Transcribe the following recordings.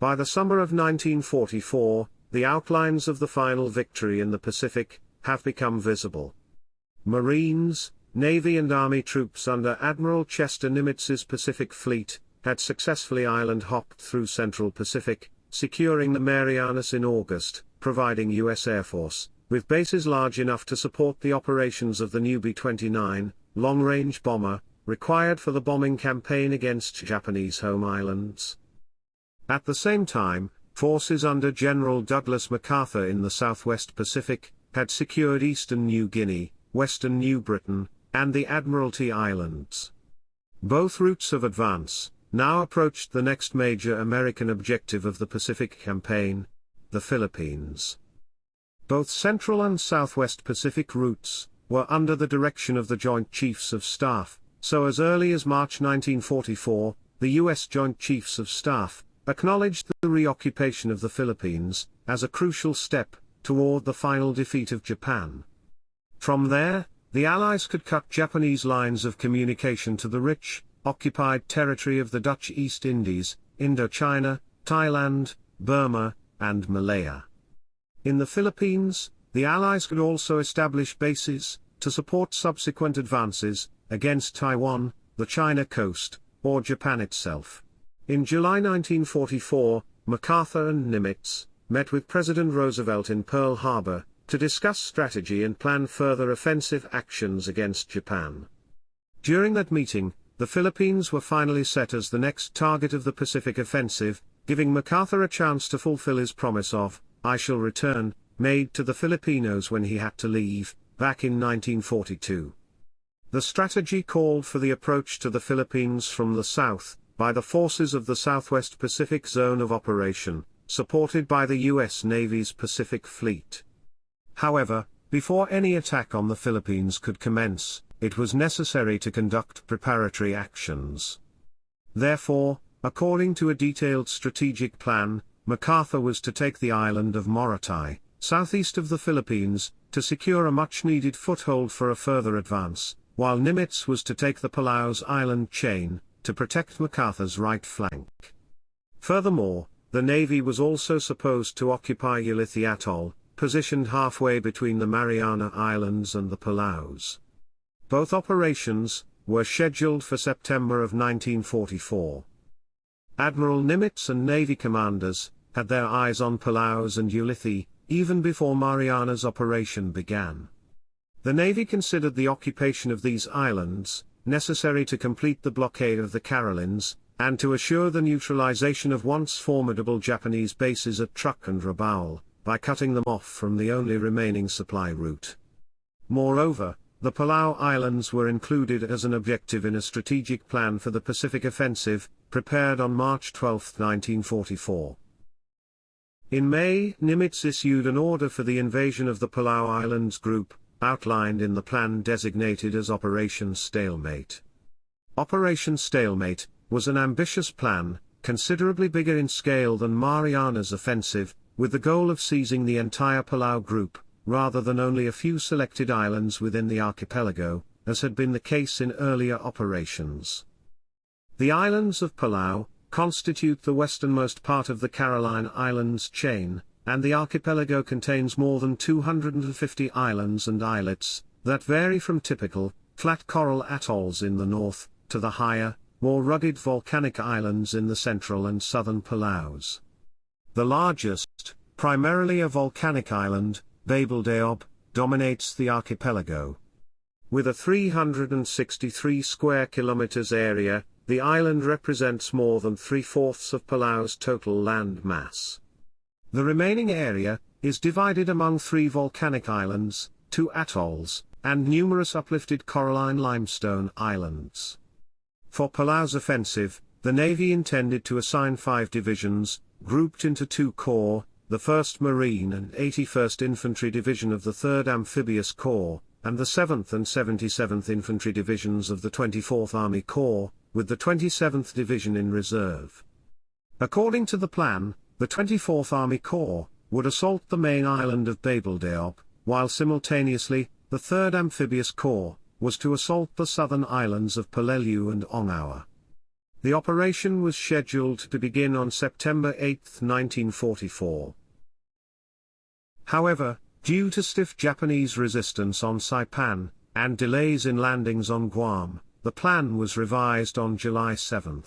By the summer of 1944, the outlines of the final victory in the Pacific have become visible. Marines, Navy and Army troops under Admiral Chester Nimitz's Pacific Fleet had successfully island hopped through Central Pacific, securing the Marianas in August, providing U.S. Air Force, with bases large enough to support the operations of the new B-29, long-range bomber, required for the bombing campaign against Japanese home islands. At the same time, forces under General Douglas MacArthur in the Southwest Pacific, had secured eastern New Guinea, western New Britain, and the Admiralty Islands. Both routes of advance, now approached the next major American objective of the Pacific Campaign, the Philippines. Both Central and Southwest Pacific routes, were under the direction of the Joint Chiefs of Staff, so as early as March 1944, the U.S. Joint Chiefs of Staff, acknowledged the reoccupation of the Philippines, as a crucial step, toward the final defeat of Japan. From there, the Allies could cut Japanese lines of communication to the rich, occupied territory of the Dutch East Indies, Indochina, Thailand, Burma, and Malaya. In the Philippines, the Allies could also establish bases, to support subsequent advances, against Taiwan, the China coast, or Japan itself. In July 1944, MacArthur and Nimitz, met with President Roosevelt in Pearl Harbor, to discuss strategy and plan further offensive actions against Japan. During that meeting, the Philippines were finally set as the next target of the Pacific Offensive, giving MacArthur a chance to fulfill his promise of, I shall return, made to the Filipinos when he had to leave, back in 1942. The strategy called for the approach to the Philippines from the south, by the forces of the Southwest Pacific Zone of Operation, supported by the U.S. Navy's Pacific Fleet. However, before any attack on the Philippines could commence, it was necessary to conduct preparatory actions. Therefore, according to a detailed strategic plan, MacArthur was to take the island of Morotai, southeast of the Philippines, to secure a much-needed foothold for a further advance, while Nimitz was to take the Palaus island chain, to protect MacArthur's right flank. Furthermore, the Navy was also supposed to occupy Ulithi Atoll, positioned halfway between the Mariana Islands and the Palaus. Both operations were scheduled for September of 1944. Admiral Nimitz and Navy commanders had their eyes on Palaus and Ulithi, even before Mariana's operation began. The Navy considered the occupation of these islands necessary to complete the blockade of the Carolines, and to assure the neutralization of once formidable Japanese bases at Truk and Rabaul, by cutting them off from the only remaining supply route. Moreover, the Palau Islands were included as an objective in a strategic plan for the Pacific Offensive, prepared on March 12, 1944. In May, Nimitz issued an order for the invasion of the Palau Islands group, outlined in the plan designated as Operation Stalemate. Operation Stalemate was an ambitious plan, considerably bigger in scale than Mariana's offensive, with the goal of seizing the entire Palau group, rather than only a few selected islands within the archipelago, as had been the case in earlier operations. The islands of Palau constitute the westernmost part of the Caroline Islands chain, and the archipelago contains more than 250 islands and islets, that vary from typical, flat coral atolls in the north, to the higher, more rugged volcanic islands in the central and southern Palaus. The largest, primarily a volcanic island, Babeldaob, dominates the archipelago. With a 363 square kilometers area, the island represents more than three-fourths of Palau's total land mass. The remaining area, is divided among three volcanic islands, two atolls, and numerous uplifted coralline limestone islands. For Palau's offensive, the Navy intended to assign five divisions, grouped into two corps, the 1st Marine and 81st Infantry Division of the 3rd Amphibious Corps, and the 7th and 77th Infantry Divisions of the 24th Army Corps, with the 27th Division in reserve. According to the plan, the 24th Army Corps would assault the main island of Babeldaob, while simultaneously, the 3rd Amphibious Corps was to assault the southern islands of Peleliu and Angaur. The operation was scheduled to begin on September 8, 1944. However, due to stiff Japanese resistance on Saipan, and delays in landings on Guam, the plan was revised on July 7.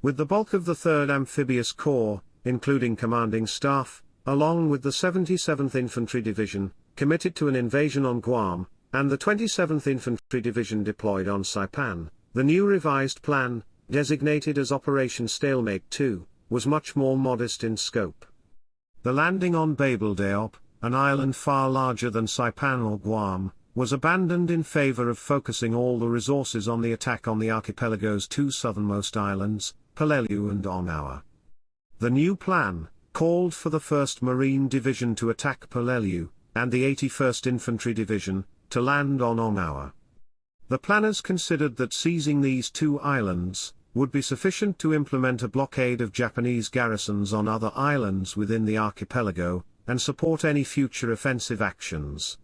With the bulk of the 3rd Amphibious Corps, including commanding staff, along with the 77th Infantry Division, committed to an invasion on Guam, and the 27th Infantry Division deployed on Saipan, the new revised plan, designated as Operation Stalemate 2, was much more modest in scope. The landing on Babeldaob, an island far larger than Saipan or Guam, was abandoned in favor of focusing all the resources on the attack on the archipelago's two southernmost islands, Peleliu and Angaur. The new plan, called for the 1st Marine Division to attack Peleliu, and the 81st Infantry Division, to land on Angaur. The planners considered that seizing these two islands, would be sufficient to implement a blockade of Japanese garrisons on other islands within the archipelago, and support any future offensive actions.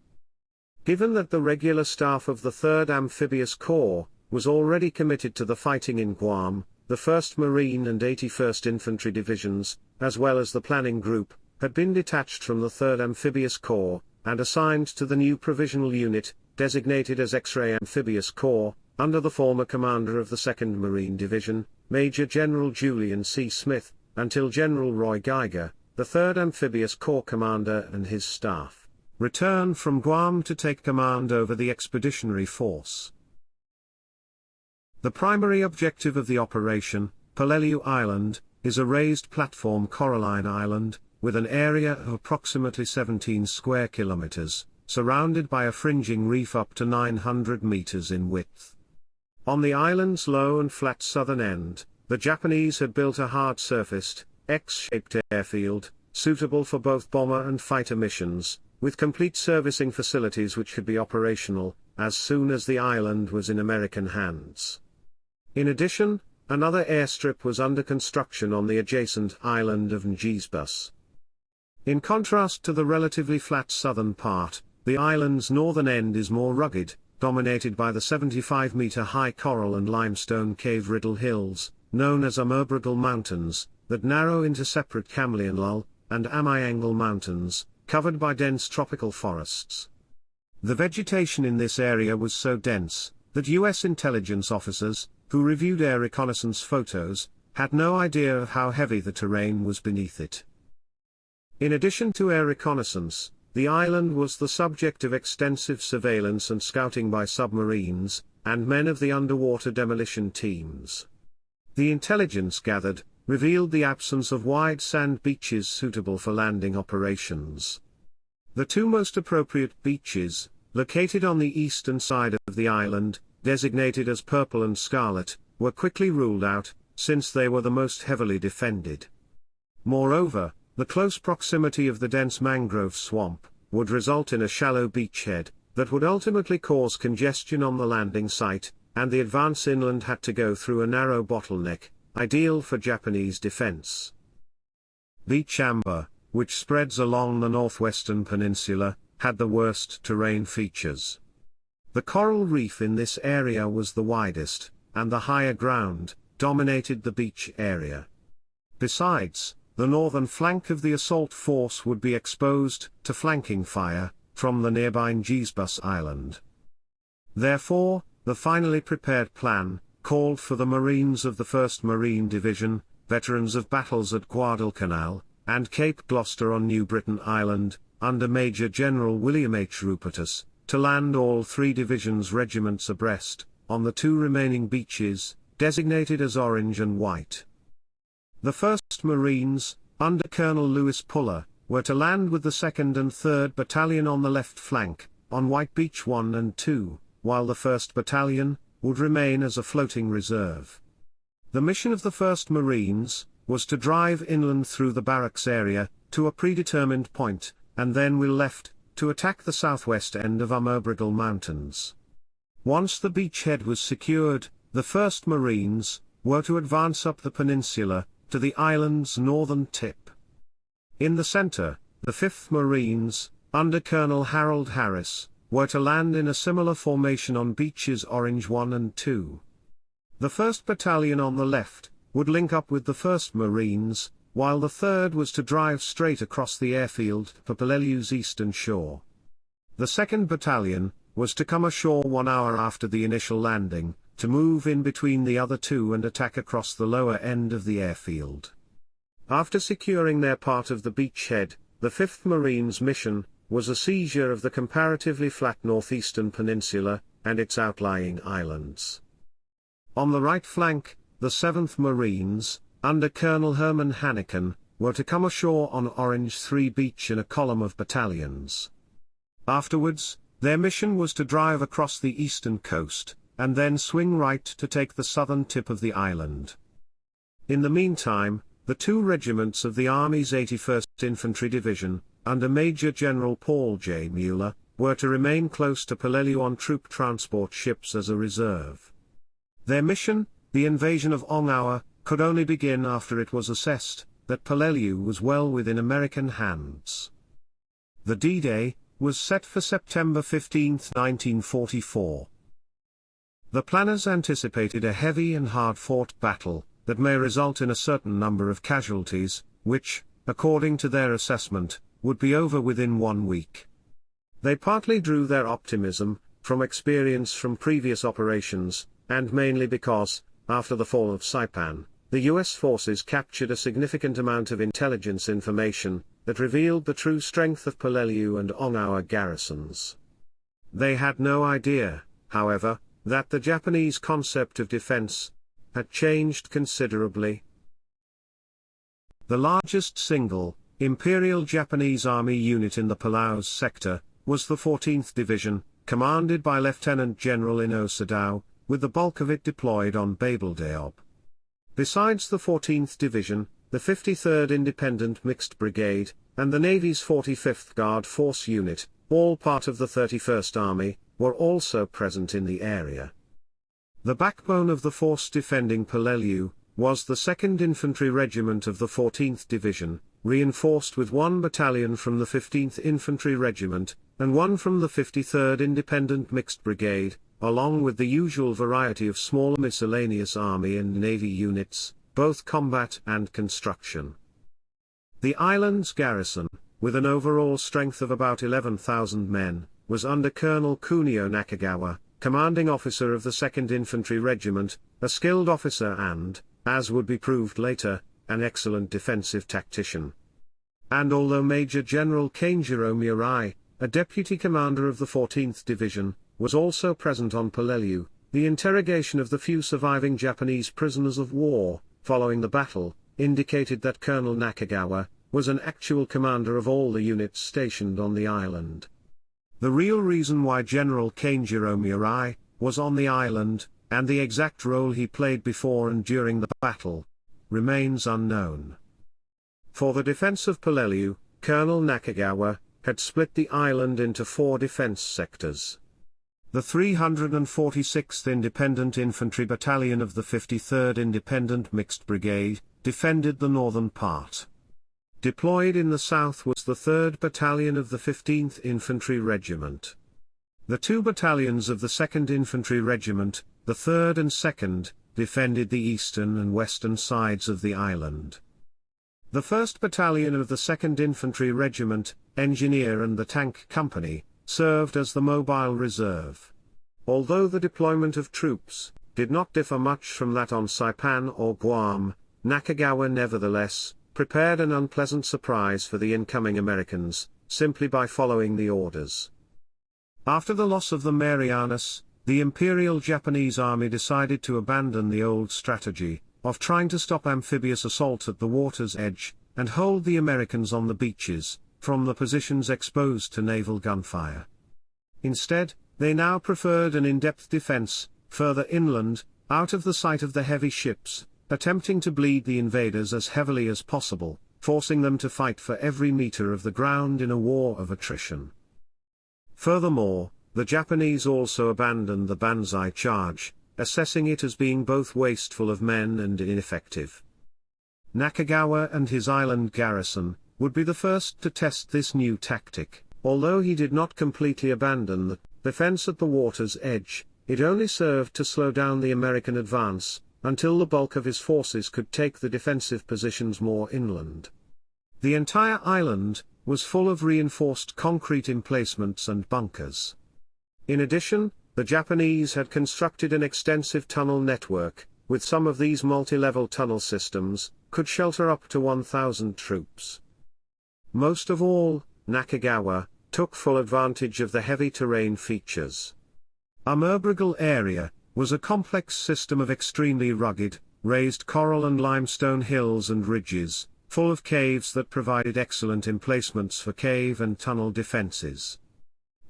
Given that the regular staff of the 3rd Amphibious Corps, was already committed to the fighting in Guam, the 1st Marine and 81st Infantry Divisions, as well as the planning group, had been detached from the 3rd Amphibious Corps, and assigned to the new provisional unit, designated as X-Ray Amphibious Corps, under the former commander of the 2nd Marine Division, Major General Julian C. Smith, until General Roy Geiger, the 3rd Amphibious Corps commander and his staff, returned from Guam to take command over the expeditionary force. The primary objective of the operation, Peleliu Island, is a raised platform coralline island, with an area of approximately 17 square kilometers, surrounded by a fringing reef up to 900 meters in width. On the island's low and flat southern end, the Japanese had built a hard-surfaced, X-shaped airfield, suitable for both bomber and fighter missions, with complete servicing facilities which could be operational, as soon as the island was in American hands. In addition, another airstrip was under construction on the adjacent island of Ngesebus. In contrast to the relatively flat southern part, the island's northern end is more rugged, dominated by the 75-meter-high coral and limestone cave Riddle Hills, known as Umurbrogol Mountains, that narrow into separate Kamilianlul, and Amiangal Mountains, covered by dense tropical forests. The vegetation in this area was so dense, that U.S. intelligence officers, who reviewed air reconnaissance photos, had no idea of how heavy the terrain was beneath it. In addition to air reconnaissance, the island was the subject of extensive surveillance and scouting by submarines, and men of the underwater demolition teams. The intelligence gathered, revealed the absence of wide sand beaches suitable for landing operations. The two most appropriate beaches, located on the eastern side of the island, designated as Purple and Scarlet, were quickly ruled out, since they were the most heavily defended. Moreover, the close proximity of the dense mangrove swamp, would result in a shallow beachhead, that would ultimately cause congestion on the landing site, and the advance inland had to go through a narrow bottleneck, ideal for Japanese defense. Beach Amber, which spreads along the northwestern peninsula, had the worst terrain features. The coral reef in this area was the widest, and the higher ground, dominated the beach area. Besides, the northern flank of the assault force would be exposed to flanking fire from the nearby Ngesebus Island. Therefore, the finally prepared plan called for the Marines of the 1st Marine Division, veterans of battles at Guadalcanal, and Cape Gloucester on New Britain Island, under Major General William H. Rupertus, to land all three divisions' regiments abreast, on the two remaining beaches, designated as Orange and White. The 1st Marines, under Colonel Lewis Puller, were to land with the 2nd and 3rd Battalion on the left flank, on White Beach 1 and 2, while the 1st Battalion, would remain as a floating reserve. The mission of the 1st Marines, was to drive inland through the barracks area, to a predetermined point, and then will left, to attack the southwest end of Umurbrogol Mountains. Once the beachhead was secured, the 1st Marines, were to advance up the peninsula, to the island's northern tip. In the center, the 5th Marines, under Colonel Harold Harris, were to land in a similar formation on beaches Orange 1 and 2. The 1st Battalion on the left, would link up with the 1st Marines, while the 3rd was to drive straight across the airfield for Peleliu's eastern shore. The 2nd Battalion, was to come ashore one hour after the initial landing, to move in between the other two and attack across the lower end of the airfield. After securing their part of the beachhead, the 5th Marines' mission, was a seizure of the comparatively flat northeastern peninsula, and its outlying islands. On the right flank, the 7th Marines, under Colonel Herman Hanneken, were to come ashore on Orange 3 Beach in a column of battalions. Afterwards, their mission was to drive across the eastern coast, and then swing right to take the southern tip of the island. In the meantime, the two regiments of the Army's 81st Infantry Division, under Major General Paul J. Mueller, were to remain close to Peleliu on troop transport ships as a reserve. Their mission, the invasion of Angaur, could only begin after it was assessed that Peleliu was well within American hands. The D-Day, was set for September 15, 1944. The planners anticipated a heavy and hard-fought battle, that may result in a certain number of casualties, which, according to their assessment, would be over within one week. They partly drew their optimism, from experience from previous operations, and mainly because, after the fall of Saipan, the US forces captured a significant amount of intelligence information, that revealed the true strength of Peleliu and Angaur garrisons. They had no idea, however, that the Japanese concept of defense had changed considerably. The largest single, Imperial Japanese Army unit in the Palaus sector, was the 14th Division, commanded by Lieutenant General Ino Sadao, with the bulk of it deployed on Babeldaob. Besides the 14th Division, the 53rd Independent Mixed Brigade, and the Navy's 45th Guard Force Unit, all part of the 31st Army, were also present in the area. The backbone of the force defending Peleliu, was the 2nd Infantry Regiment of the 14th Division, reinforced with one battalion from the 15th Infantry Regiment, and one from the 53rd Independent Mixed Brigade, along with the usual variety of smaller miscellaneous Army and Navy units, both combat and construction. The island's garrison, with an overall strength of about 11,000 men, was under Colonel Kunio Nakagawa, commanding officer of the 2nd Infantry Regiment, a skilled officer and, as would be proved later, an excellent defensive tactician. And although Major General Kanjiro Murai, a deputy commander of the 14th Division, was also present on Peleliu, the interrogation of the few surviving Japanese prisoners of war, following the battle, indicated that Colonel Nakagawa, was an actual commander of all the units stationed on the island. The real reason why General Kanjiro Murai, was on the island, and the exact role he played before and during the battle, remains unknown. For the defense of Peleliu, Colonel Nakagawa, had split the island into four defense sectors. The 346th Independent Infantry Battalion of the 53rd Independent Mixed Brigade, defended the northern part. Deployed in the south was the 3rd Battalion of the 15th Infantry Regiment. The two battalions of the 2nd Infantry Regiment, the 3rd and 2nd, defended the eastern and western sides of the island. The 1st Battalion of the 2nd Infantry Regiment, Engineer and the Tank Company, served as the mobile reserve. Although the deployment of troops did not differ much from that on Saipan or Guam, Nakagawa nevertheless prepared an unpleasant surprise for the incoming Americans, simply by following the orders. After the loss of the Marianas, the Imperial Japanese Army decided to abandon the old strategy of trying to stop amphibious assault at the water's edge and hold the Americans on the beaches, from the positions exposed to naval gunfire. Instead, they now preferred an in-depth defense, further inland, out of the sight of the heavy ships, attempting to bleed the invaders as heavily as possible, forcing them to fight for every meter of the ground in a war of attrition. Furthermore, the Japanese also abandoned the Banzai charge, assessing it as being both wasteful of men and ineffective. Nakagawa and his island garrison, would be the first to test this new tactic, although he did not completely abandon the defense at the water's edge, it only served to slow down the American advance, until the bulk of his forces could take the defensive positions more inland. The entire island was full of reinforced concrete emplacements and bunkers. In addition, the Japanese had constructed an extensive tunnel network, with some of these multi-level tunnel systems, could shelter up to 1,000 troops. Most of all, Nakagawa, took full advantage of the heavy terrain features. Umurbrogol area, was a complex system of extremely rugged, raised coral and limestone hills and ridges, full of caves that provided excellent emplacements for cave and tunnel defenses.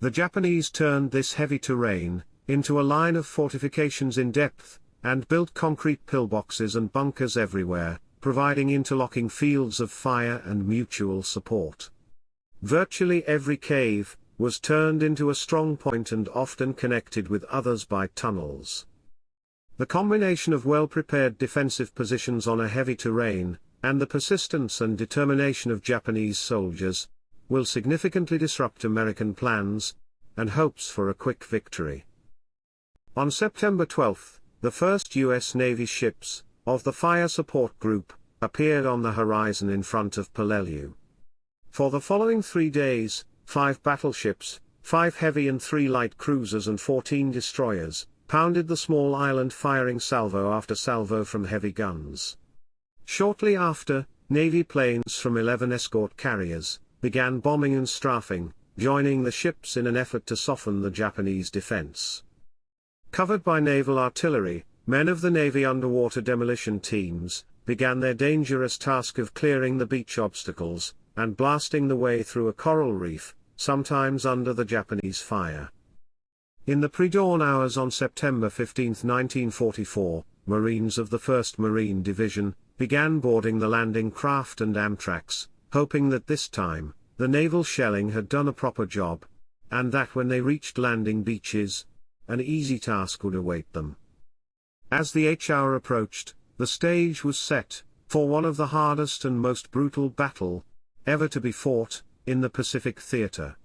The Japanese turned this heavy terrain, into a line of fortifications in depth, and built concrete pillboxes and bunkers everywhere, providing interlocking fields of fire and mutual support. Virtually every cave, was turned into a strong point and often connected with others by tunnels. The combination of well-prepared defensive positions on a heavy terrain, and the persistence and determination of Japanese soldiers, will significantly disrupt American plans, and hopes for a quick victory. On September 12, the first U.S. Navy ships, of the Fire Support Group, appeared on the horizon in front of Peleliu. For the following three days, five battleships, five heavy and three light cruisers and 14 destroyers, pounded the small island firing salvo after salvo from heavy guns. Shortly after, Navy planes from 11 escort carriers, began bombing and strafing, joining the ships in an effort to soften the Japanese defense. Covered by naval artillery, men of the Navy underwater demolition teams, began their dangerous task of clearing the beach obstacles, and blasting the way through a coral reef, sometimes under the Japanese fire. In the pre-dawn hours on September 15, 1944, Marines of the 1st Marine Division, began boarding the landing craft and Amtraks, hoping that this time, the naval shelling had done a proper job, and that when they reached landing beaches, an easy task would await them. As the H hour approached, the stage was set, for one of the hardest and most brutal battle, ever to be fought, in the Pacific Theater.